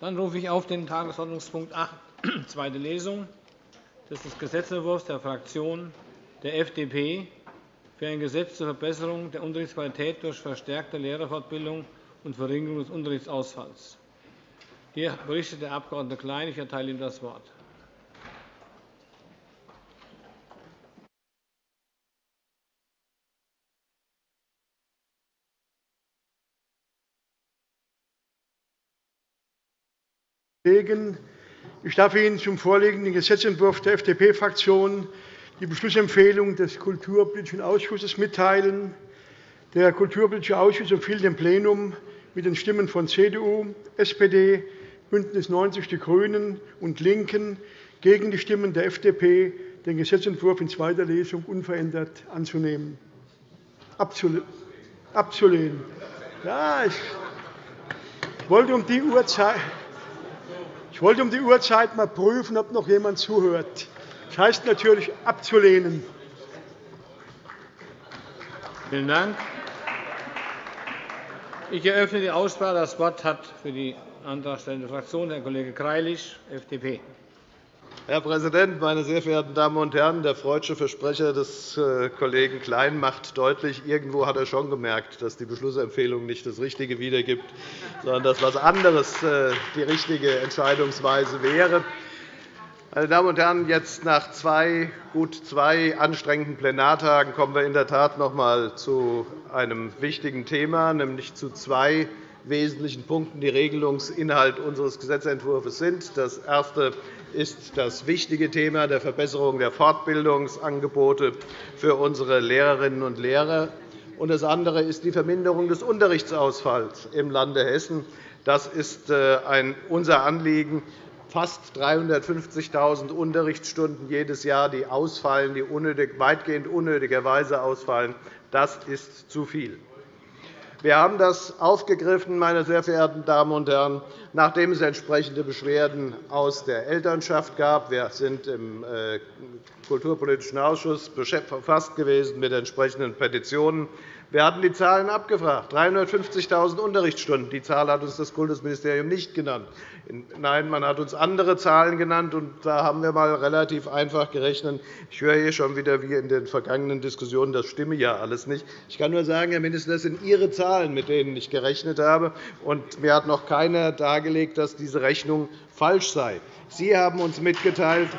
Dann rufe ich auf den Tagesordnungspunkt 8, zweite Lesung des Gesetzentwurfs der Fraktion der FDP für ein Gesetz zur Verbesserung der Unterrichtsqualität durch verstärkte Lehrerfortbildung und Verringerung des Unterrichtsausfalls. Hier berichtet der Abg. Klein. Ich erteile ihm das Wort. Ich darf Ihnen zum vorliegenden Gesetzentwurf der FDP-Fraktion die Beschlussempfehlung des Kulturpolitischen Ausschusses mitteilen. Der Kulturpolitische Ausschuss empfiehlt dem Plenum mit den Stimmen von CDU, SPD, BÜNDNIS 90 die GRÜNEN und LINKEN gegen die Stimmen der FDP, den Gesetzentwurf in zweiter Lesung unverändert anzunehmen. Abzulehnen. Ja, ich wollte um die Uhrzeit ich wollte um die Uhrzeit mal prüfen, ob noch jemand zuhört. Das heißt natürlich abzulehnen. Vielen Dank. Ich eröffne die Aussprache. Das Wort hat für die antragstellende Fraktion Herr Kollege Greilich, FDP. Herr Präsident, meine sehr verehrten Damen und Herren! Der freudsche Versprecher des äh, Kollegen Klein macht deutlich, irgendwo hat er schon gemerkt, dass die Beschlussempfehlung nicht das Richtige wiedergibt, sondern dass etwas anderes äh, die richtige Entscheidungsweise wäre. Meine Damen und Herren, jetzt nach zwei, gut zwei anstrengenden Plenartagen kommen wir in der Tat noch einmal zu einem wichtigen Thema, nämlich zu zwei wesentlichen Punkten, die Regelungsinhalt unseres Gesetzentwurfs sind. Das erste ist das wichtige Thema der Verbesserung der Fortbildungsangebote für unsere Lehrerinnen und Lehrer. Das andere ist die Verminderung des Unterrichtsausfalls im Lande Hessen. Das ist äh, unser Anliegen. Fast 350.000 Unterrichtsstunden jedes Jahr, die ausfallen, die weitgehend unnötigerweise ausfallen, das ist zu viel. Wir haben das aufgegriffen, meine sehr verehrten Damen und Herren, nachdem es entsprechende Beschwerden aus der Elternschaft gab. Wir sind im äh, Kulturpolitischen Ausschuss befasst gewesen mit entsprechenden Petitionen. Wir hatten die Zahlen abgefragt, 350.000 Unterrichtsstunden. Die Zahl hat uns das Kultusministerium nicht genannt. Nein, man hat uns andere Zahlen genannt, und da haben wir einmal relativ einfach gerechnet. Ich höre hier schon wieder, wie in den vergangenen Diskussionen, das stimme ja alles nicht. Ich kann nur sagen, Herr Minister, das sind Ihre Zahlen, mit denen ich gerechnet habe. Und mir hat noch keiner dargelegt, dass diese Rechnung falsch sei. Sie haben uns mitgeteilt,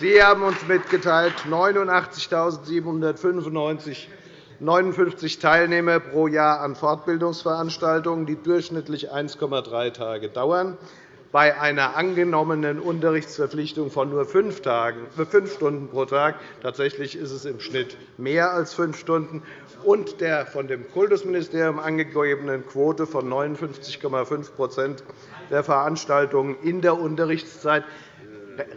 Sie haben uns mitgeteilt 89.795 59 Teilnehmer pro Jahr an Fortbildungsveranstaltungen, die durchschnittlich 1,3 Tage dauern, bei einer angenommenen Unterrichtsverpflichtung von nur fünf, Stunden pro Tag. Tatsächlich ist es im Schnitt mehr als fünf Stunden. Und der von dem Kultusministerium angegebenen Quote von 59,5% der Veranstaltungen in der Unterrichtszeit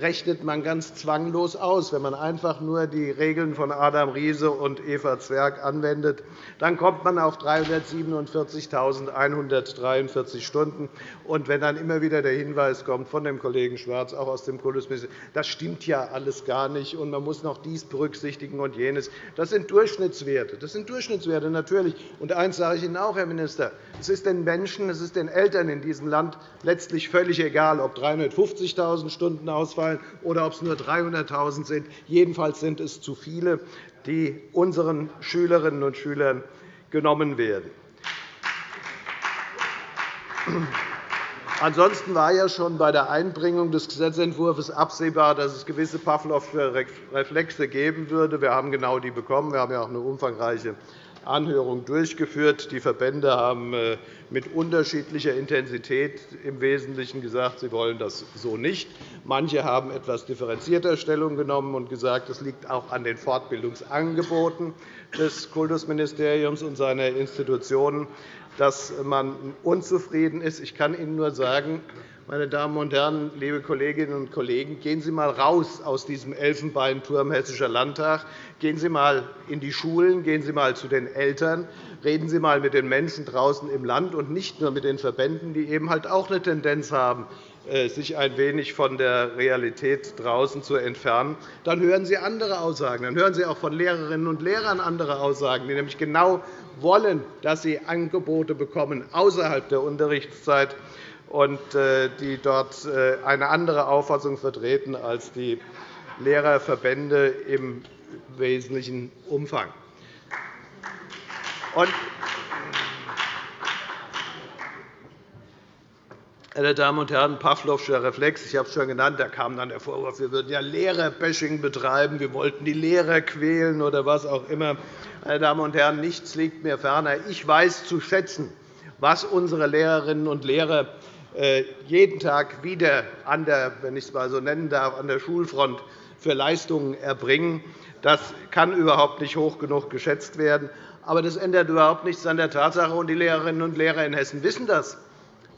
rechnet man ganz zwanglos aus. Wenn man einfach nur die Regeln von Adam Riese und Eva Zwerg anwendet, dann kommt man auf 347.143 Stunden. Und wenn dann immer wieder der Hinweis kommt von dem Kollegen Schwarz, auch aus dem Kultusministerium, das stimmt ja alles gar nicht, und man muss noch dies berücksichtigen und jenes, das sind Durchschnittswerte. Das sind Durchschnittswerte, natürlich. Und eines sage ich Ihnen auch, Herr Minister. Es ist den Menschen, es ist den Eltern in diesem Land letztlich völlig egal, ob 350.000 Stunden aus ausfallen oder ob es nur 300.000 sind. Jedenfalls sind es zu viele, die unseren Schülerinnen und Schülern genommen werden. Ansonsten war ja schon bei der Einbringung des Gesetzentwurfs absehbar, dass es gewisse Pavlovsche Reflexe geben würde. Wir haben genau die bekommen. Wir haben ja auch eine umfangreiche Anhörung durchgeführt. Die Verbände haben äh, mit unterschiedlicher Intensität im Wesentlichen gesagt, sie wollen das so nicht. Manche haben etwas differenzierter Stellung genommen und gesagt, es liegt auch an den Fortbildungsangeboten des Kultusministeriums und seiner Institutionen, dass man unzufrieden ist. Ich kann Ihnen nur sagen, meine Damen und Herren, liebe Kolleginnen und Kollegen, gehen Sie einmal raus aus diesem Elfenbeinturm Hessischer Landtag. Gehen Sie einmal in die Schulen, gehen Sie einmal zu den Eltern, reden Sie einmal mit den Menschen draußen im Land und nicht nur mit den Verbänden, die eben halt auch eine Tendenz haben, äh, sich ein wenig von der Realität draußen zu entfernen. Dann hören Sie andere Aussagen. Dann hören Sie auch von Lehrerinnen und Lehrern andere Aussagen, die nämlich genau wollen, dass sie Angebote bekommen außerhalb der Unterrichtszeit und die dort eine andere Auffassung vertreten als die Lehrerverbände im wesentlichen Umfang. meine Damen und Herren, Pawlowscher Reflex, ich habe es schon genannt, da kam dann der Vorwurf, wir würden ja Lehrerbashing betreiben, wir wollten die Lehrer quälen oder was auch immer. Meine Damen und Herren, nichts liegt mir ferner. Ich weiß zu schätzen, was unsere Lehrerinnen und Lehrer äh, jeden Tag wieder an der, wenn ich es mal so nennen darf, an der Schulfront für Leistungen erbringen. Das kann überhaupt nicht hoch genug geschätzt werden. Aber das ändert überhaupt nichts an der Tatsache, und die Lehrerinnen und Lehrer in Hessen wissen das,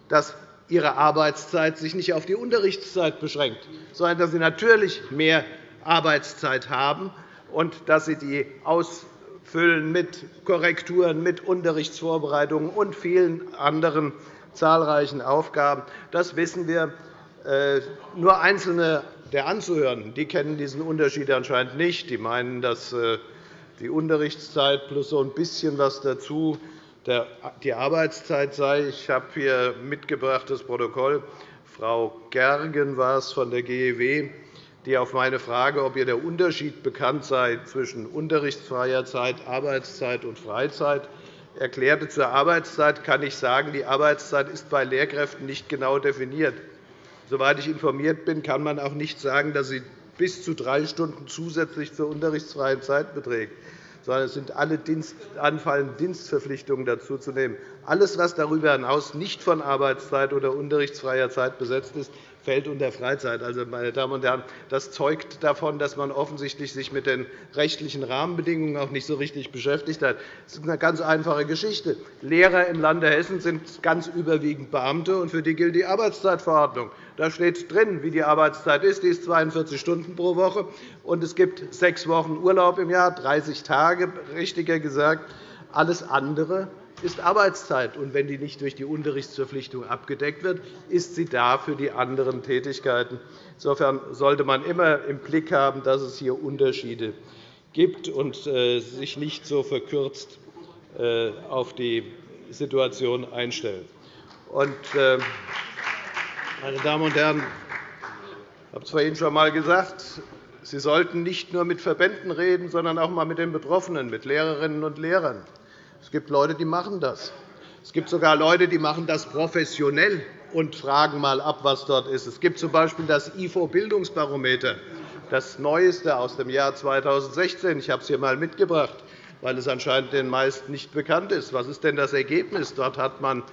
dass ihre Arbeitszeit sich nicht auf die Unterrichtszeit beschränkt, sondern dass sie natürlich mehr Arbeitszeit haben und dass sie die ausfüllen mit Korrekturen, mit Unterrichtsvorbereitungen und vielen anderen zahlreichen Aufgaben. Das wissen wir. Äh, nur Einzelne der Anzuhörenden die kennen diesen Unterschied anscheinend nicht. Die meinen, dass äh, die Unterrichtszeit plus so ein bisschen was dazu die Arbeitszeit sei. Ich habe hier mitgebracht das Protokoll. Frau Gergen war es von der GEW, die auf meine Frage, ob ihr der Unterschied bekannt sei zwischen unterrichtsfreier Zeit, Arbeitszeit und Freizeit, erklärte, zur Arbeitszeit kann ich sagen, die Arbeitszeit ist bei Lehrkräften nicht genau definiert. Soweit ich informiert bin, kann man auch nicht sagen, dass sie bis zu drei Stunden zusätzlich zur unterrichtsfreien Zeit beträgt sondern es sind alle anfallenden Dienstverpflichtungen dazuzunehmen. Alles, was darüber hinaus nicht von Arbeitszeit oder unterrichtsfreier Zeit besetzt ist, fällt unter Freizeit. Also, meine Damen und Herren, das zeugt davon, dass man offensichtlich sich mit den rechtlichen Rahmenbedingungen auch nicht so richtig beschäftigt hat. Das ist eine ganz einfache Geschichte. Lehrer im Lande Hessen sind ganz überwiegend Beamte, und für die gilt die Arbeitszeitverordnung. Da steht drin, wie die Arbeitszeit ist. Die ist 42 Stunden pro Woche, und es gibt sechs Wochen Urlaub im Jahr, 30 Tage, richtiger gesagt. Alles andere ist Arbeitszeit. Und wenn die nicht durch die Unterrichtsverpflichtung abgedeckt wird, ist sie da für die anderen Tätigkeiten. Insofern sollte man immer im Blick haben, dass es hier Unterschiede gibt und äh, sich nicht so verkürzt äh, auf die Situation einstellen. Äh, meine Damen und Herren, ich habe es vorhin schon einmal gesagt, Sie sollten nicht nur mit Verbänden reden, sondern auch einmal mit den Betroffenen, mit Lehrerinnen und Lehrern. Es gibt Leute, die machen das. Es gibt sogar Leute, die machen das professionell und fragen einmal ab, was dort ist. Es gibt z. B. das IFO-Bildungsbarometer, das Neueste aus dem Jahr 2016. Ich habe es hier einmal mitgebracht, weil es anscheinend den meisten nicht bekannt ist. Was ist denn das Ergebnis? Dort hat man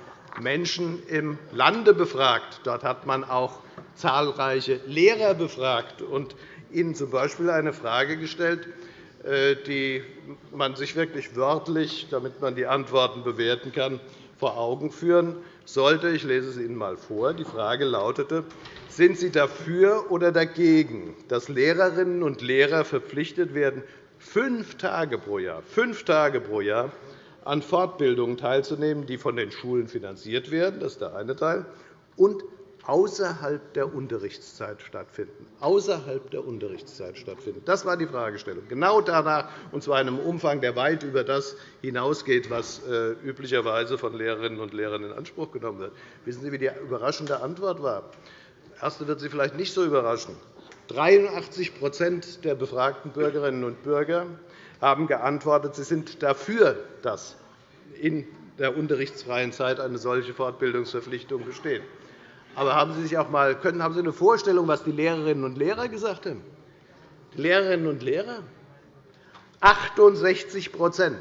Menschen im Lande befragt. Dort hat man auch zahlreiche Lehrer befragt und ihnen z. B. eine Frage gestellt, die man sich wirklich wörtlich, damit man die Antworten bewerten kann, vor Augen führen sollte. Ich lese es Ihnen einmal vor. Die Frage lautete, sind Sie dafür oder dagegen, dass Lehrerinnen und Lehrer verpflichtet werden, fünf Tage pro Jahr, fünf Tage pro Jahr an Fortbildungen teilzunehmen, die von den Schulen finanziert werden? Das ist der eine Teil. Und außerhalb der Unterrichtszeit stattfinden. Außerhalb der Unterrichtszeit stattfinden. Das war die Fragestellung. Genau danach, und zwar in einem Umfang, der weit über das hinausgeht, was äh, üblicherweise von Lehrerinnen und Lehrern in Anspruch genommen wird. Wissen Sie, wie die überraschende Antwort war? Die erste wird Sie vielleicht nicht so überraschen. 83% der befragten Bürgerinnen und Bürger haben geantwortet, sie sind dafür, dass in der unterrichtsfreien Zeit eine solche Fortbildungsverpflichtung besteht. Aber haben Sie sich auch mal können, haben Sie eine Vorstellung, was die Lehrerinnen und Lehrer gesagt haben? Die Lehrerinnen und Lehrer? 68%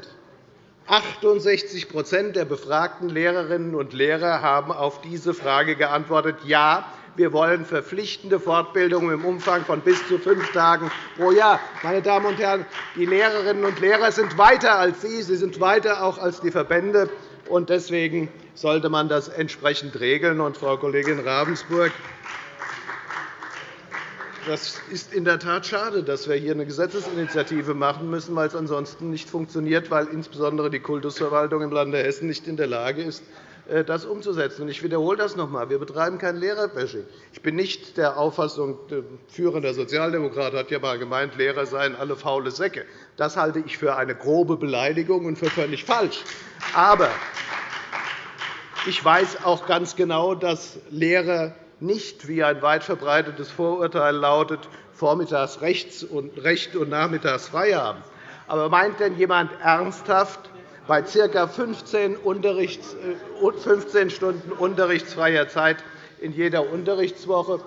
68 der befragten Lehrerinnen und Lehrer haben auf diese Frage geantwortet, ja, wir wollen verpflichtende Fortbildung im Umfang von bis zu fünf Tagen pro Jahr. Meine Damen und Herren, die Lehrerinnen und Lehrer sind weiter als Sie, sie sind weiter auch als die Verbände. Deswegen sollte man das entsprechend regeln. Und, Frau Kollegin Ravensburg, das ist in der Tat schade, dass wir hier eine Gesetzesinitiative machen müssen, weil es ansonsten nicht funktioniert, weil insbesondere die Kultusverwaltung im Lande Hessen nicht in der Lage ist, das umzusetzen. Ich wiederhole das noch einmal. Wir betreiben kein Lehrerbashing. Ich bin nicht der Auffassung, der führende Sozialdemokrat hat ja einmal gemeint, Lehrer seien alle faule Säcke. Das halte ich für eine grobe Beleidigung und für völlig falsch. Aber Ich weiß auch ganz genau, dass Lehrer nicht, wie ein weit verbreitetes Vorurteil lautet, vormittags Recht und nachmittags frei haben. Aber meint denn jemand ernsthaft, bei ca. 15, 15 Stunden unterrichtsfreier Zeit in jeder Unterrichtswoche,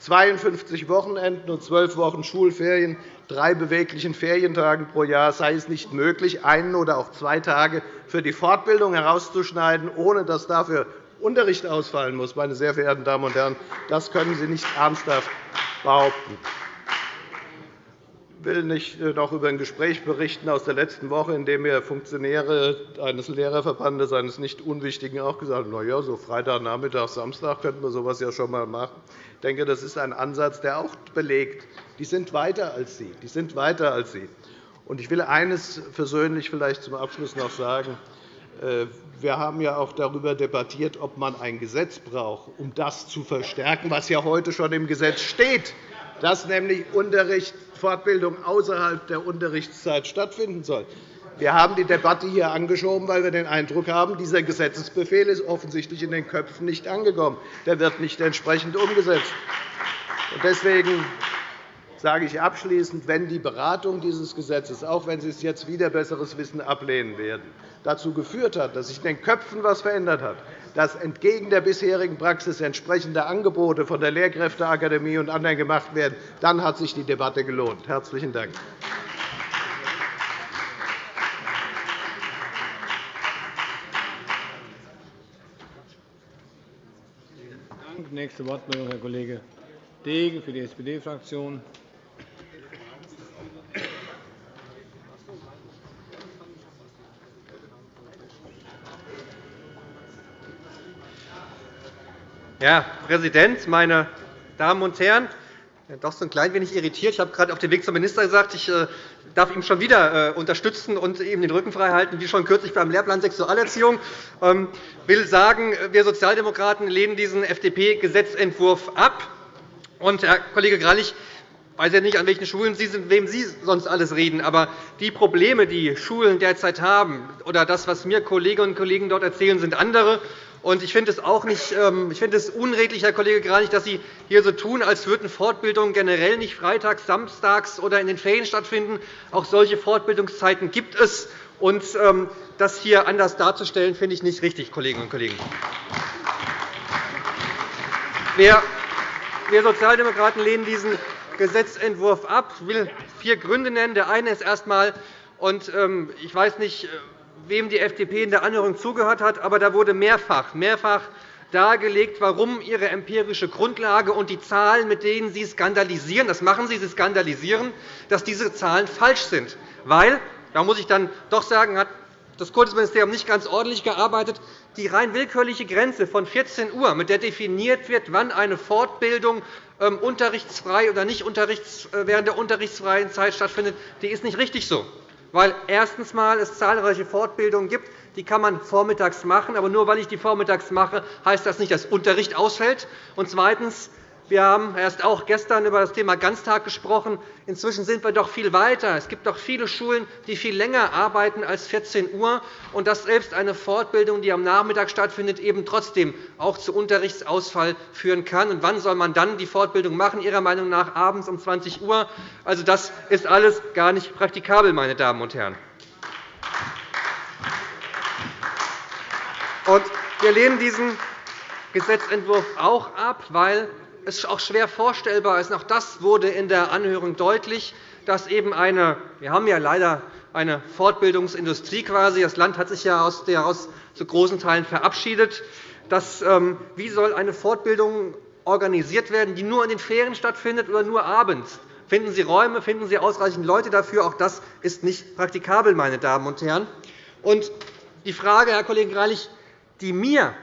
52 Wochenenden und 12 Wochen Schulferien, drei beweglichen Ferientagen pro Jahr sei es nicht möglich, einen oder auch zwei Tage für die Fortbildung herauszuschneiden, ohne dass dafür Unterricht ausfallen muss. Meine sehr verehrten Damen und Herren, das können Sie nicht ernsthaft behaupten. Ich will nicht äh, noch über ein Gespräch berichten aus der letzten Woche, in dem mir Funktionäre eines Lehrerverbandes, eines nicht unwichtigen, auch gesagt haben, na ja, so Freitagnachmittag, Samstag könnten wir so etwas ja schon einmal machen. Ich denke, das ist ein Ansatz, der auch belegt, die sind weiter als Sie. Die sind weiter als Sie. Ich will eines persönlich vielleicht zum Abschluss noch sagen. Äh, wir haben ja auch darüber debattiert, ob man ein Gesetz braucht, um das zu verstärken, was ja heute schon im Gesetz steht, dass nämlich Unterricht, Fortbildung außerhalb der Unterrichtszeit stattfinden soll. Wir haben die Debatte hier angeschoben, weil wir den Eindruck haben, dieser Gesetzesbefehl ist offensichtlich in den Köpfen nicht angekommen. Der wird nicht entsprechend umgesetzt. Deswegen sage ich abschließend, wenn die Beratung dieses Gesetzes, auch wenn Sie es jetzt wieder besseres Wissen ablehnen werden, dazu geführt hat, dass sich in den Köpfen etwas verändert hat, dass entgegen der bisherigen Praxis entsprechende Angebote von der Lehrkräfteakademie und anderen gemacht werden, dann hat sich die Debatte gelohnt. – Herzlichen Dank. Nächste Wortmeldung, Herr Kollege Degen für die SPD-Fraktion. Herr Präsident, meine Damen und Herren! Doch so ein klein wenig irritiert. Ich habe gerade auf dem Weg zum Minister gesagt, ich äh, darf ihn schon wieder äh, unterstützen und ihm den Rücken frei halten, wie schon kürzlich beim Lehrplan Sexualerziehung. Ich ähm, will sagen, wir Sozialdemokraten lehnen diesen FDP-Gesetzentwurf ab. Und, Herr Kollege Granich, ich weiß ja nicht, an welchen Schulen Sie sind, wem Sie sonst alles reden. Aber die Probleme, die Schulen derzeit haben, oder das, was mir Kolleginnen und Kollegen dort erzählen, sind andere. Ich finde es auch nicht, ähm, ich finde es unredlich, Herr Kollege Granich, dass Sie hier so tun, als würden Fortbildungen generell nicht freitags, samstags oder in den Ferien stattfinden. Auch solche Fortbildungszeiten gibt es. Und ähm, das hier anders darzustellen, finde ich nicht richtig, Kolleginnen und Kollegen. Wir Sozialdemokraten lehnen diesen Gesetzentwurf ab. Ich will vier Gründe nennen. Der eine ist erst einmal, und ähm, ich weiß nicht, wem die FDP in der Anhörung zugehört hat, aber da wurde mehrfach, mehrfach dargelegt, warum ihre empirische Grundlage und die Zahlen, mit denen Sie skandalisieren, das machen Sie, Sie skandalisieren, dass diese Zahlen falsch sind. Weil, da muss ich dann doch sagen, hat das Kultusministerium nicht ganz ordentlich gearbeitet. Die rein willkürliche Grenze von 14 Uhr, mit der definiert wird, wann eine Fortbildung ähm, unterrichtsfrei oder nicht äh, während der unterrichtsfreien Zeit stattfindet, die ist nicht richtig so weil erstens mal es zahlreiche Fortbildungen gibt, die kann man vormittags machen. Aber nur weil ich die vormittags mache, heißt das nicht, dass Unterricht ausfällt. Und zweitens wir haben erst auch gestern über das Thema Ganztag gesprochen. Inzwischen sind wir doch viel weiter. Es gibt doch viele Schulen, die viel länger arbeiten als 14 Uhr, und dass selbst eine Fortbildung, die am Nachmittag stattfindet, eben trotzdem auch zu Unterrichtsausfall führen kann. Und wann soll man dann die Fortbildung machen? Ihrer Meinung nach abends um 20 Uhr. Also, das ist alles gar nicht praktikabel, meine Damen und Herren. wir lehnen diesen Gesetzentwurf auch ab, weil es auch schwer vorstellbar ist, auch das wurde in der Anhörung deutlich, dass eben eine, wir haben ja leider eine Fortbildungsindustrie quasi. Das Land hat sich ja aus der aus zu großen Teilen verabschiedet. Das, ähm, wie soll eine Fortbildung organisiert werden, die nur in den Ferien stattfindet oder nur abends? Finden Sie Räume, finden Sie ausreichend Leute dafür? Auch das ist nicht praktikabel, meine Damen und Herren. Und die Frage, Herr Kollege Greilich, die mir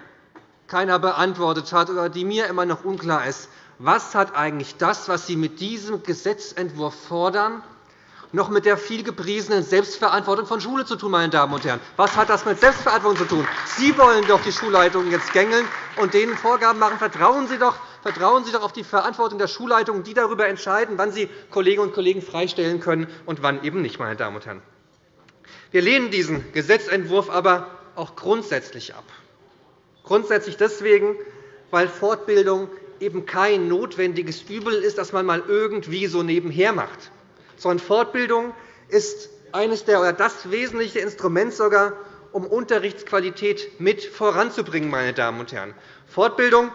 keiner beantwortet hat oder die mir immer noch unklar ist. Was hat eigentlich das, was Sie mit diesem Gesetzentwurf fordern, noch mit der vielgepriesenen Selbstverantwortung von Schule zu tun, meine Damen und Herren? Was hat das mit Selbstverantwortung zu tun? Sie wollen doch die Schulleitungen jetzt gängeln und denen Vorgaben machen. Vertrauen Sie doch Vertrauen Sie doch auf die Verantwortung der Schulleitungen, die darüber entscheiden, wann sie Kolleginnen und Kollegen freistellen können und wann eben nicht. Meine Damen und Herren. Wir lehnen diesen Gesetzentwurf aber auch grundsätzlich ab. Grundsätzlich deswegen, weil Fortbildung eben kein notwendiges Übel ist, das man mal irgendwie so nebenher macht, sondern Fortbildung ist eines der, oder das wesentliche Instrument sogar, um Unterrichtsqualität mit voranzubringen. Meine Damen und Herren. Fortbildung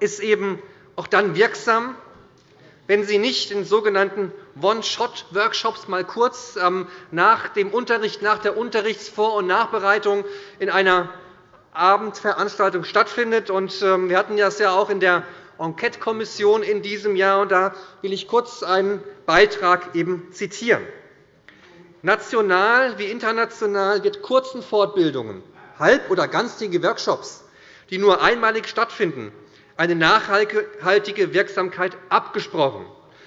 ist eben auch dann wirksam, wenn Sie nicht in sogenannten One-Shot-Workshops mal kurz ähm, nach dem Unterricht, nach der Unterrichtsvor- und Nachbereitung in einer Abendveranstaltung stattfindet. Ähm, wir hatten das ja auch in der Enquete-Kommission in diesem Jahr. Da will ich kurz einen Beitrag eben zitieren. National wie international wird kurzen Fortbildungen, halb- oder ganztägige Workshops, die nur einmalig stattfinden, eine nachhaltige Wirksamkeit abgesprochen.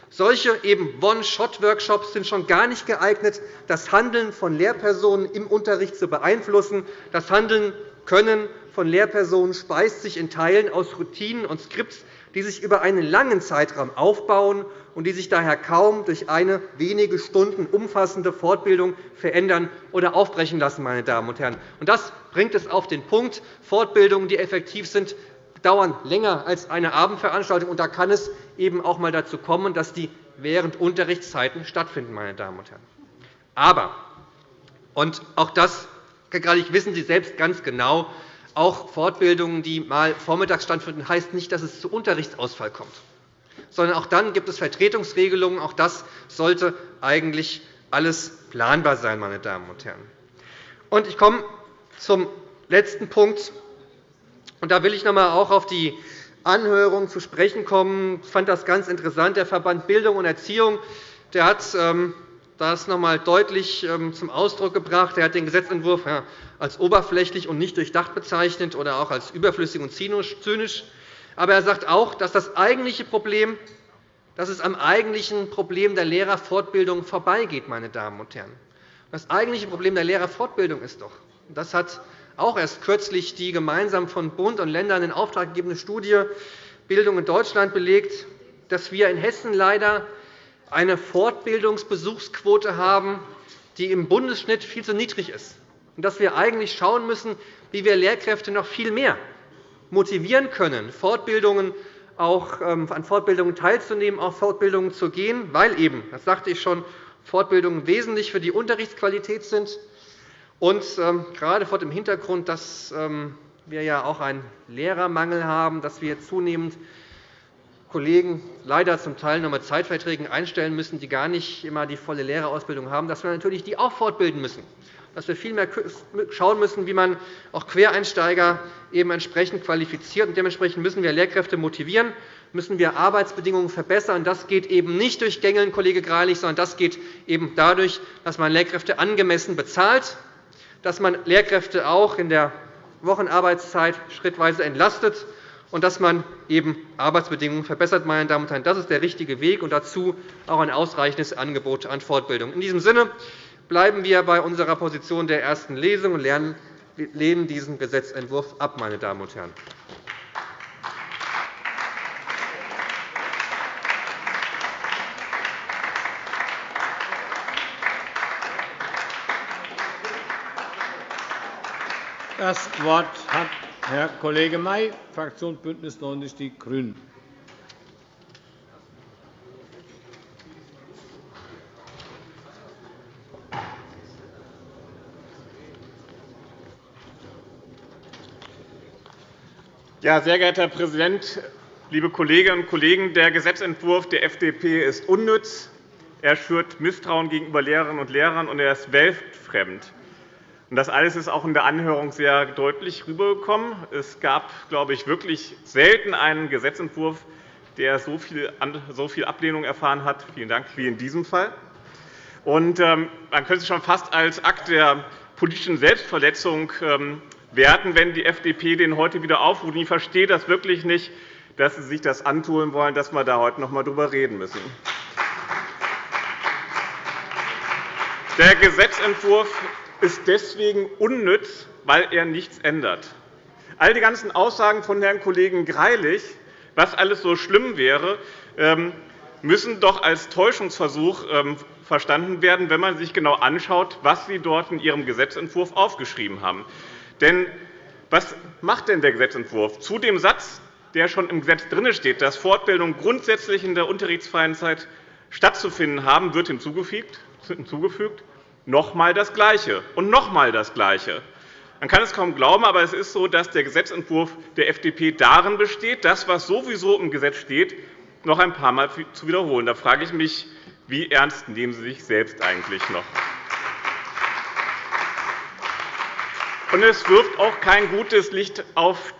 Solche One-Shot-Workshops sind schon gar nicht geeignet, das Handeln von Lehrpersonen im Unterricht zu beeinflussen. Das Handeln können von Lehrpersonen speist sich in Teilen aus Routinen und Skripts, die sich über einen langen Zeitraum aufbauen und die sich daher kaum durch eine wenige Stunden umfassende Fortbildung verändern oder aufbrechen lassen. Meine Damen und Herren. Das bringt es auf den Punkt. Fortbildungen, die effektiv sind, dauern länger als eine Abendveranstaltung. Und da kann es eben auch einmal dazu kommen, dass die während Unterrichtszeiten stattfinden. Meine Damen und Herren. Aber, und auch das wissen Sie selbst ganz genau, auch Fortbildungen, die mal vormittags stattfinden, heißt nicht, dass es zu Unterrichtsausfall kommt sondern auch dann gibt es Vertretungsregelungen. Auch das sollte eigentlich alles planbar sein. Meine Damen und Herren. Und ich komme zum letzten Punkt. Und da will ich noch einmal auch auf die Anhörung zu sprechen kommen. Ich fand das ganz interessant. Der Verband Bildung und Erziehung der hat ähm, das noch einmal deutlich ähm, zum Ausdruck gebracht. Er hat den Gesetzentwurf als oberflächlich und nicht durchdacht bezeichnet oder auch als überflüssig und zynisch aber er sagt auch, dass das eigentliche Problem dass es am eigentlichen Problem der Lehrerfortbildung vorbeigeht. Meine Damen und Herren. Das eigentliche Problem der Lehrerfortbildung ist doch, das hat auch erst kürzlich die gemeinsam von Bund und Ländern in Auftrag gegebene Studie Bildung in Deutschland belegt, dass wir in Hessen leider eine Fortbildungsbesuchsquote haben, die im Bundesschnitt viel zu niedrig ist, und dass wir eigentlich schauen müssen, wie wir Lehrkräfte noch viel mehr motivieren können, Fortbildungen auch ähm, an Fortbildungen teilzunehmen, auf Fortbildungen zu gehen, weil eben, das sagte ich schon, Fortbildungen wesentlich für die Unterrichtsqualität sind. Und ähm, gerade vor dem Hintergrund, dass ähm, wir ja auch einen Lehrermangel haben, dass wir zunehmend Kollegen leider zum Teil noch mit Zeitverträgen einstellen müssen, die gar nicht immer die volle Lehrerausbildung haben, dass wir natürlich die auch fortbilden müssen dass wir viel mehr schauen müssen, wie man auch Quereinsteiger eben entsprechend qualifiziert. Und dementsprechend müssen wir Lehrkräfte motivieren, müssen wir Arbeitsbedingungen verbessern. Das geht eben nicht durch Gängeln, Kollege Greilich, sondern das geht eben dadurch, dass man Lehrkräfte angemessen bezahlt, dass man Lehrkräfte auch in der Wochenarbeitszeit schrittweise entlastet und dass man eben Arbeitsbedingungen verbessert. Meine Damen und Herren. Das ist der richtige Weg, und dazu auch ein ausreichendes Angebot an Fortbildung. In diesem Sinne bleiben wir bei unserer Position der ersten Lesung und lehnen diesen Gesetzentwurf ab. Meine Damen und Herren. Das Wort hat Herr Kollege May, Fraktion BÜNDNIS 90 die GRÜNEN. Ja, sehr geehrter Herr Präsident, liebe Kolleginnen und Kollegen! Der Gesetzentwurf der FDP ist unnütz. Er schürt Misstrauen gegenüber Lehrerinnen und Lehrern, und er ist weltfremd. Das alles ist auch in der Anhörung sehr deutlich rübergekommen. Es gab, glaube ich, wirklich selten einen Gesetzentwurf, der so viel Ablehnung erfahren hat, vielen Dank, wie in diesem Fall. Ähm, man könnte es schon fast als Akt der politischen Selbstverletzung ähm, werten, wenn die FDP den heute wieder aufruft. Ich verstehe das wirklich nicht, dass Sie sich das antun wollen, dass wir da heute noch einmal darüber reden müssen. Der Gesetzentwurf ist deswegen unnütz, weil er nichts ändert. All die ganzen Aussagen von Herrn Kollegen Greilich, was alles so schlimm wäre, ähm, müssen doch als Täuschungsversuch ähm, verstanden werden, wenn man sich genau anschaut, was Sie dort in Ihrem Gesetzentwurf aufgeschrieben haben. Denn Was macht denn der Gesetzentwurf? Zu dem Satz, der schon im Gesetz drin steht, dass Fortbildungen grundsätzlich in der unterrichtsfreien Zeit stattzufinden haben, wird hinzugefügt, noch einmal das Gleiche und noch einmal das Gleiche. Man kann es kaum glauben, aber es ist so, dass der Gesetzentwurf der FDP darin besteht, das, was sowieso im Gesetz steht, noch ein paar Mal zu wiederholen. Da frage ich mich, wie ernst nehmen Sie sich selbst eigentlich noch? Und es wirft auch kein gutes Licht auf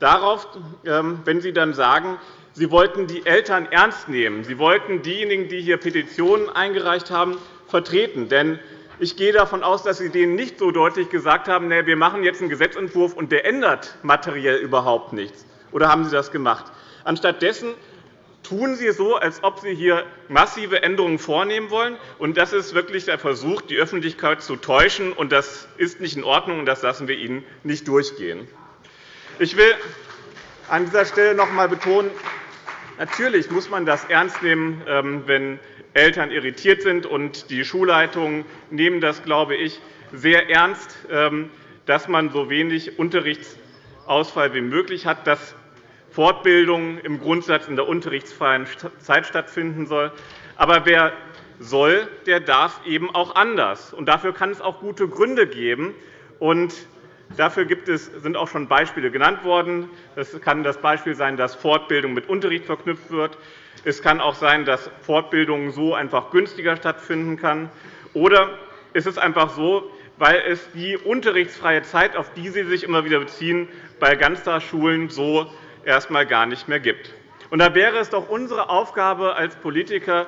darauf, ähm, wenn Sie dann sagen, Sie wollten die Eltern ernst nehmen. Sie wollten diejenigen, die hier Petitionen eingereicht haben, vertreten. Denn ich gehe davon aus, dass Sie denen nicht so deutlich gesagt haben, wir machen jetzt einen Gesetzentwurf, und der ändert materiell überhaupt nichts. Oder haben Sie das gemacht? Anstattdessen tun Sie so, als ob Sie hier massive Änderungen vornehmen wollen. Und das ist wirklich der Versuch, die Öffentlichkeit zu täuschen. Und das ist nicht in Ordnung, und das lassen wir Ihnen nicht durchgehen. Ich will an dieser Stelle noch einmal betonen, natürlich muss man das ernst nehmen, ähm, wenn Eltern irritiert sind. Und die Schulleitungen nehmen das, glaube ich, sehr ernst, ähm, dass man so wenig Unterrichtsausfall wie möglich hat, dass Fortbildung im Grundsatz in der unterrichtsfreien Zeit stattfinden soll. Aber wer soll, der darf eben auch anders. Und dafür kann es auch gute Gründe geben. Und dafür sind auch schon Beispiele genannt worden. Es kann das Beispiel sein, dass Fortbildung mit Unterricht verknüpft wird. Es kann auch sein, dass Fortbildung so einfach günstiger stattfinden kann. Oder ist es einfach so, weil es die unterrichtsfreie Zeit, auf die Sie sich immer wieder beziehen, bei Ganztagsschulen so erst einmal gar nicht mehr gibt. Und da wäre es doch unsere Aufgabe als Politiker,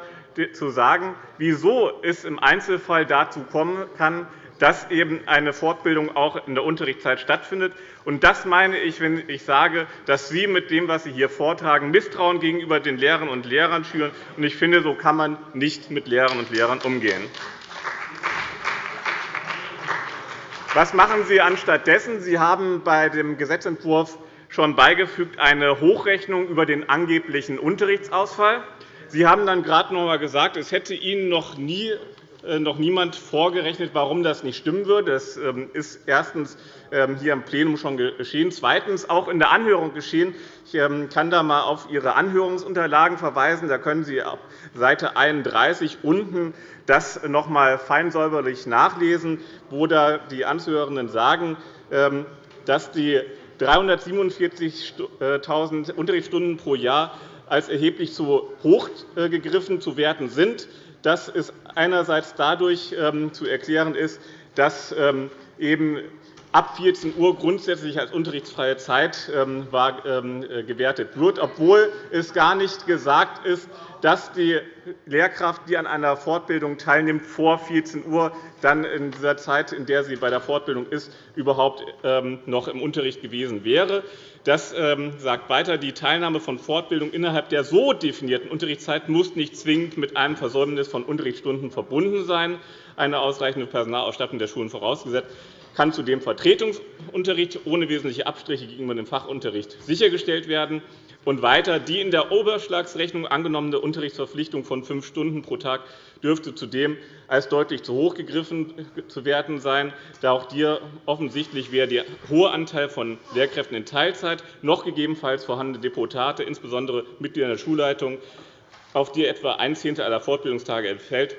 zu sagen, wieso es im Einzelfall dazu kommen kann, dass eben eine Fortbildung auch in der Unterrichtszeit stattfindet. Und das meine ich, wenn ich sage, dass Sie mit dem, was Sie hier vortragen, Misstrauen gegenüber den Lehrerinnen und Lehrern schüren. Und ich finde, so kann man nicht mit Lehrerinnen und Lehrern umgehen. Was machen Sie anstattdessen? Sie haben bei dem Gesetzentwurf schon beigefügt eine Hochrechnung über den angeblichen Unterrichtsausfall. Sie haben dann gerade noch einmal gesagt, es hätte Ihnen noch nie noch niemand vorgerechnet, warum das nicht stimmen würde. Das ähm, ist erstens ähm, hier im Plenum schon geschehen, zweitens auch in der Anhörung geschehen. Ich ähm, kann da einmal auf Ihre Anhörungsunterlagen verweisen. Da können Sie auf Seite 31 unten das noch einmal feinsäuberlich nachlesen, wo da die Anzuhörenden sagen, dass die 347.000 Unterrichtsstunden pro Jahr als erheblich zu hoch äh, gegriffen zu werten sind dass es einerseits dadurch ähm, zu erklären ist, dass ähm, eben ab 14 Uhr grundsätzlich als unterrichtsfreie Zeit ähm, äh, gewertet wird, obwohl es gar nicht gesagt ist, dass die Lehrkraft, die an einer Fortbildung teilnimmt, vor 14 Uhr dann in dieser Zeit, in der sie bei der Fortbildung ist, überhaupt noch im Unterricht gewesen wäre. Das ähm, sagt weiter, die Teilnahme von Fortbildung innerhalb der so definierten Unterrichtszeit muss nicht zwingend mit einem Versäumnis von Unterrichtsstunden verbunden sein. Eine ausreichende Personalausstattung der Schulen vorausgesetzt kann zudem Vertretungsunterricht ohne wesentliche Abstriche gegenüber dem Fachunterricht sichergestellt werden. Und weiter, die in der Oberschlagsrechnung angenommene Unterrichtsverpflichtung von fünf Stunden pro Tag dürfte zudem als deutlich zu hoch gegriffen zu werten sein, da auch hier offensichtlich weder der hohe Anteil von Lehrkräften in Teilzeit noch gegebenenfalls vorhandene Deputate, insbesondere Mitglieder der Schulleitung, auf die etwa ein Zehntel aller Fortbildungstage entfällt,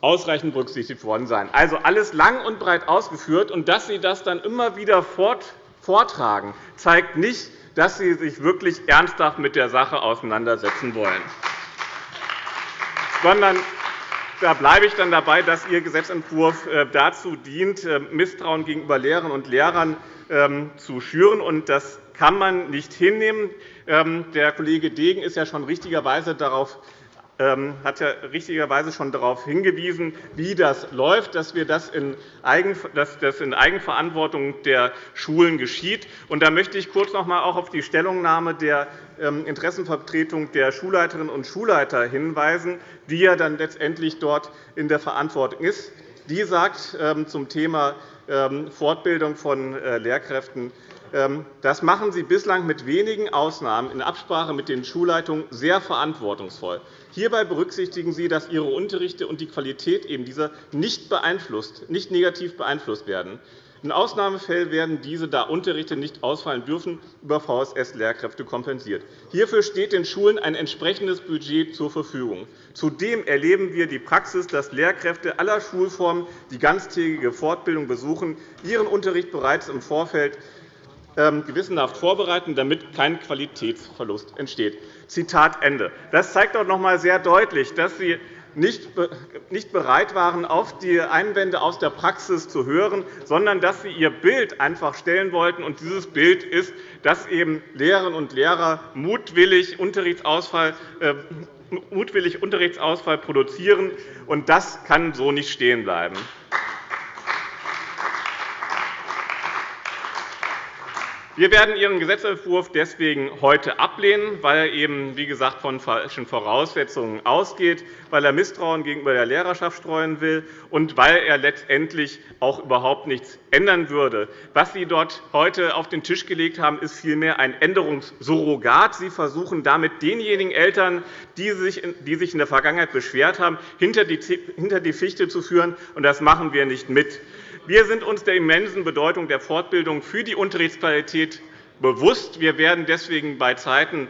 ausreichend berücksichtigt worden sein. Also alles lang und breit ausgeführt. Und dass Sie das dann immer wieder vortragen, zeigt nicht, dass Sie sich wirklich ernsthaft mit der Sache auseinandersetzen wollen. Sondern da bleibe ich dann dabei, dass Ihr Gesetzentwurf äh, dazu dient, äh, Misstrauen gegenüber Lehrerinnen und Lehrern ähm, zu schüren. Das kann man nicht hinnehmen. Ähm, der Kollege Degen ist ja schon richtigerweise darauf hat ja richtigerweise schon darauf hingewiesen, wie das läuft, dass, das in Eigenverantwortung der Schulen geschieht. Da möchte ich kurz noch einmal auf die Stellungnahme der ähm, Interessenvertretung der Schulleiterinnen und Schulleiter hinweisen, die ja dann letztendlich dort in der Verantwortung ist. Die sagt ähm, zum Thema Fortbildung von äh, Lehrkräften, ähm, das machen Sie bislang mit wenigen Ausnahmen in Absprache mit den Schulleitungen sehr verantwortungsvoll. Hierbei berücksichtigen Sie, dass Ihre Unterrichte und die Qualität eben dieser nicht, beeinflusst, nicht negativ beeinflusst werden. In Ausnahmefällen werden diese, da Unterrichte nicht ausfallen dürfen, über VSS-Lehrkräfte kompensiert. Hierfür steht den Schulen ein entsprechendes Budget zur Verfügung. Zudem erleben wir die Praxis, dass Lehrkräfte aller Schulformen, die ganztägige Fortbildung besuchen, ihren Unterricht bereits im Vorfeld ähm, gewissenhaft vorbereiten, damit kein Qualitätsverlust entsteht. Zitat Ende. Das zeigt doch noch einmal sehr deutlich, dass Sie nicht bereit waren, auf die Einwände aus der Praxis zu hören, sondern dass Sie Ihr Bild einfach stellen wollten. Und dieses Bild ist, dass eben Lehrerinnen und Lehrer mutwillig Unterrichtsausfall, äh, mutwillig Unterrichtsausfall produzieren. Und das kann so nicht stehen bleiben. Wir werden Ihren Gesetzentwurf deswegen heute ablehnen, weil er eben, wie gesagt, von falschen Voraussetzungen ausgeht, weil er Misstrauen gegenüber der Lehrerschaft streuen will und weil er letztendlich auch überhaupt nichts ändern würde. Was Sie dort heute auf den Tisch gelegt haben, ist vielmehr ein Änderungssurrogat. Sie versuchen damit denjenigen Eltern, die sich in der Vergangenheit beschwert haben, hinter die Fichte zu führen. Das machen wir nicht mit. Wir sind uns der immensen Bedeutung der Fortbildung für die Unterrichtsqualität bewusst. Wir werden deswegen bei Zeiten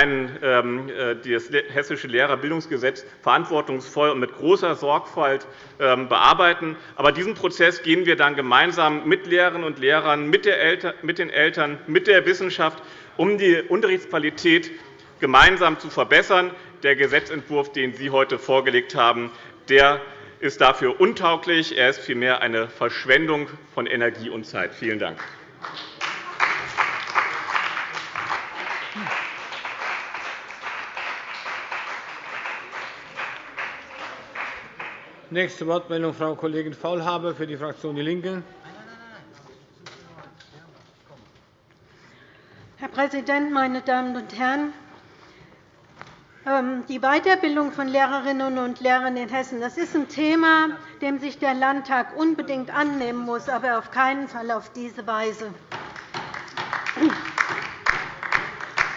ähm, äh, das Hessische Lehrerbildungsgesetz verantwortungsvoll und mit großer Sorgfalt ähm, bearbeiten. Aber diesen Prozess gehen wir dann gemeinsam mit Lehrerinnen und Lehrern, mit den Eltern, mit der Wissenschaft, um die Unterrichtsqualität gemeinsam zu verbessern. Der Gesetzentwurf, den Sie heute vorgelegt haben, der ist dafür untauglich. Er ist vielmehr eine Verschwendung von Energie und Zeit. Vielen Dank. Nächste Wortmeldung, Frau Kollegin Faulhaber für die Fraktion DIE LINKE. Herr Präsident, meine Damen und Herren! Ähm, die Weiterbildung von Lehrerinnen und Lehrern in Hessen das ist ein Thema, dem sich der Landtag unbedingt annehmen muss, aber auf keinen Fall auf diese Weise.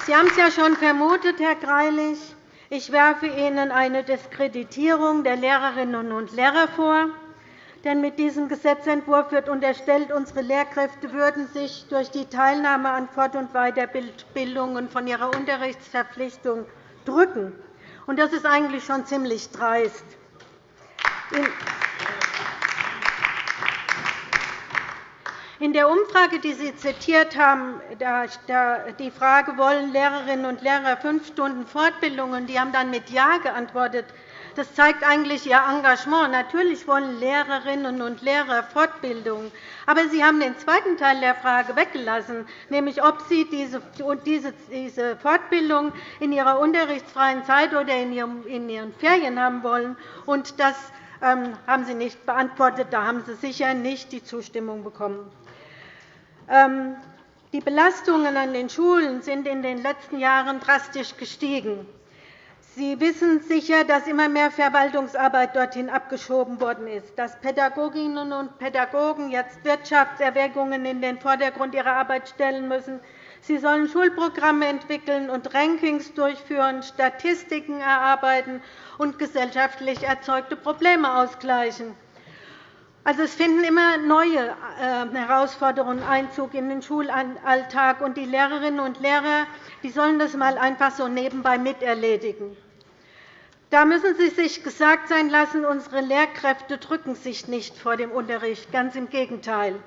Sie haben es ja schon vermutet, Herr Greilich. Ich werfe Ihnen eine Diskreditierung der Lehrerinnen und Lehrer vor. Denn mit diesem Gesetzentwurf wird unterstellt, unsere Lehrkräfte würden sich durch die Teilnahme an Fort- und Weiterbildungen von ihrer Unterrichtsverpflichtung drücken. Das ist eigentlich schon ziemlich dreist. In der Umfrage, die Sie zitiert haben, die Frage, wollen Lehrerinnen und Lehrer fünf Stunden Fortbildung, und die haben dann mit Ja geantwortet, das zeigt eigentlich Ihr Engagement. Natürlich wollen Lehrerinnen und Lehrer Fortbildung. Aber Sie haben den zweiten Teil der Frage weggelassen, nämlich ob Sie diese Fortbildung in Ihrer unterrichtsfreien Zeit oder in Ihren Ferien haben wollen. Das ähm, haben Sie nicht beantwortet. Da haben Sie sicher nicht die Zustimmung bekommen. Ähm, die Belastungen an den Schulen sind in den letzten Jahren drastisch gestiegen. Sie wissen sicher, dass immer mehr Verwaltungsarbeit dorthin abgeschoben worden ist, dass Pädagoginnen und Pädagogen jetzt Wirtschaftserwägungen in den Vordergrund ihrer Arbeit stellen müssen. Sie sollen Schulprogramme entwickeln und Rankings durchführen, Statistiken erarbeiten und gesellschaftlich erzeugte Probleme ausgleichen. Also, es finden immer neue äh, Herausforderungen Einzug in den Schulalltag, und die Lehrerinnen und Lehrer die sollen das einmal einfach so nebenbei miterledigen. Da müssen Sie sich gesagt sein lassen, unsere Lehrkräfte drücken sich nicht vor dem Unterricht, ganz im Gegenteil.